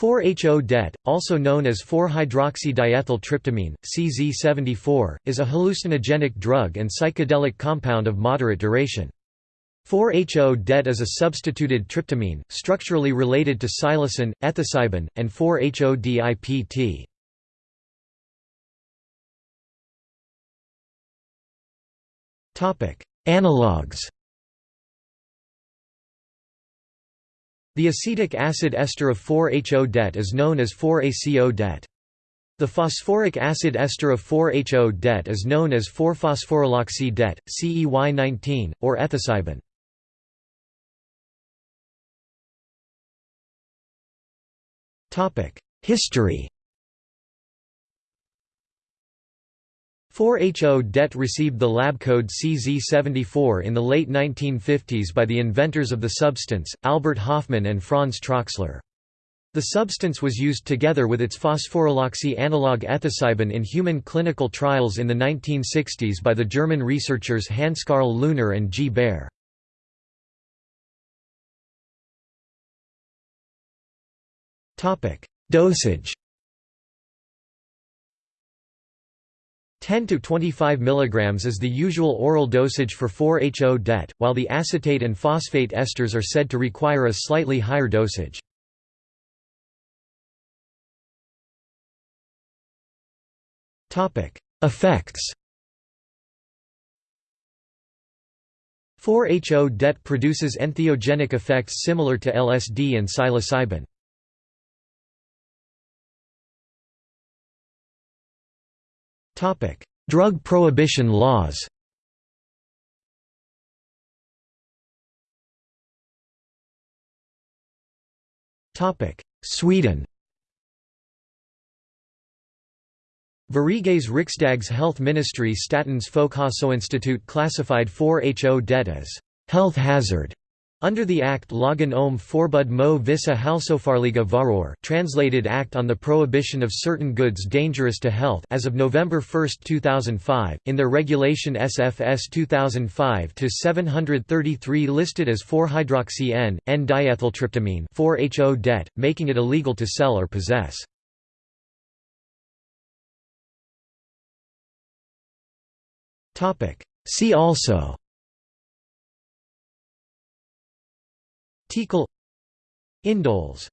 4-HO-DET, also known as 4-hydroxydiethyltryptamine, CZ74, is a hallucinogenic drug and psychedelic compound of moderate duration. 4-HO-DET is a substituted tryptamine, structurally related to psilocin, ethocybin, and 4-HO-DIPT. Analogues The acetic acid ester of 4-HO-DET is known as 4-ACO-DET. The phosphoric acid ester of 4-HO-DET is known as 4-phosphoryloxy-DET, CEY19, or ethocybin. History 4-HO-DET received the lab code CZ74 in the late 1950s by the inventors of the substance, Albert Hofmann and Franz Troxler. The substance was used together with its phosphoryloxy analog ethocybin in human clinical trials in the 1960s by the German researchers Hanscarl Leuner and G. Baer. Dosage 10 to 25 mg is the usual oral dosage for 4-HO-DET, while the acetate and phosphate esters are said to require a slightly higher dosage. Effects 4-HO-DET produces entheogenic effects similar to LSD and psilocybin. Drug prohibition laws. Sweden. Sveriges Riksdags health ministry Statens Folkhälsoinstitut classified 4-HO-DET as health hazard under the Act Lagen om förbud mo vissa hälsofarliga varor translated Act on the Prohibition of Certain Goods Dangerous to Health as of November 1, 2005, in their regulation SFS 2005-733 listed as 4-hydroxy-N, N-diethyltryptamine 4-HO-DET, making it illegal to sell or possess. See also TiHKAL Indoles